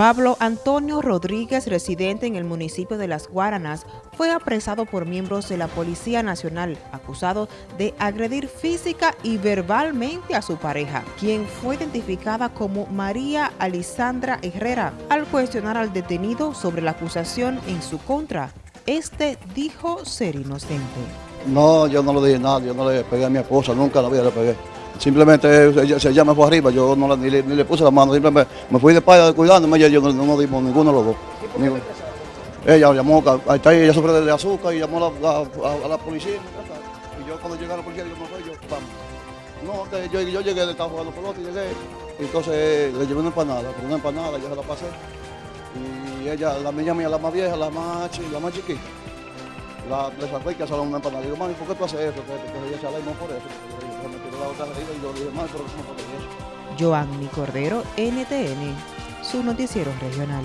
Pablo Antonio Rodríguez, residente en el municipio de Las Guaranas, fue apresado por miembros de la Policía Nacional, acusado de agredir física y verbalmente a su pareja, quien fue identificada como María Alisandra Herrera. Al cuestionar al detenido sobre la acusación en su contra, este dijo ser inocente. No, yo no le dije nada, yo no le pegué a mi esposa, nunca la vida le pegué. Simplemente ella, ella me fue arriba, yo no la, ni, le, ni, le, puse la mano, simplemente me fui de espalda cuidándome y yo no, no dimos ninguno de los dos. Ninguno. Ella llamó, ahí está, ella sufre de azúcar y llamó a la, a, a la policía. Y yo cuando llegué a la policía, digo, no soy yo, vamos. No, yo, yo llegué, estaba jugando pelota y llegué. Y entonces le llevé una empanada, con una empanada, yo se la pasé. Y ella, la niña mía, la más vieja, la más, la más chiquita, la, le sacó y que una empanada. Y digo, mami, ¿por qué tú haces eso? Entonces ella se por eso. Joanny Cordero, NTN, su noticiero regional.